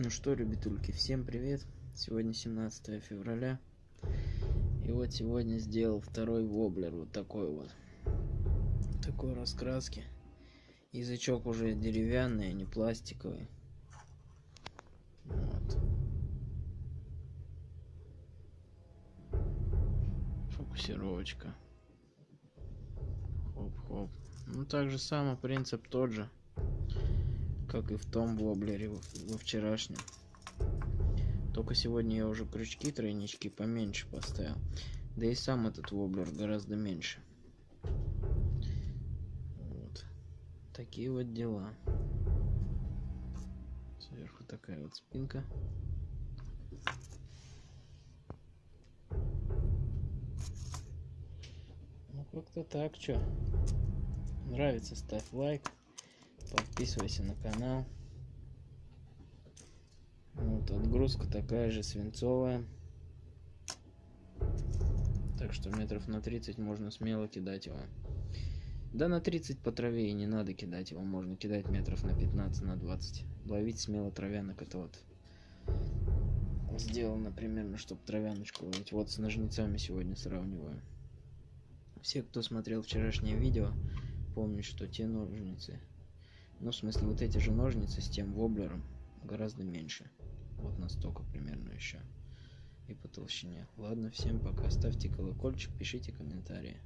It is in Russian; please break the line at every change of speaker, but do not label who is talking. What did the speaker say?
Ну что, ребятульки, всем привет! Сегодня 17 февраля. И вот сегодня сделал второй воблер, вот такой вот. Такой раскраски. Язычок уже деревянный, а не пластиковый. Вот. Фокусировочка. Хоп-хоп. Ну так же самый принцип тот же как и в том воблере во вчерашнем. Только сегодня я уже крючки тройнички поменьше поставил. Да и сам этот воблер гораздо меньше. Вот. Такие вот дела. Сверху такая вот спинка. Ну как-то так, что. Нравится, ставь лайк подписывайся на канал. Вот отгрузка такая же свинцовая. Так что метров на 30 можно смело кидать его. Да на 30 по траве и не надо кидать его можно кидать метров на 15 на 20 ловить смело травянок это вот сделано примерно чтобы травяночку ловить. Вот с ножницами сегодня сравниваю. Все кто смотрел вчерашнее видео помнят что те ножницы ну в смысле вот эти же ножницы с тем воблером гораздо меньше. Вот настолько примерно еще и по толщине. Ладно всем пока. Ставьте колокольчик пишите комментарии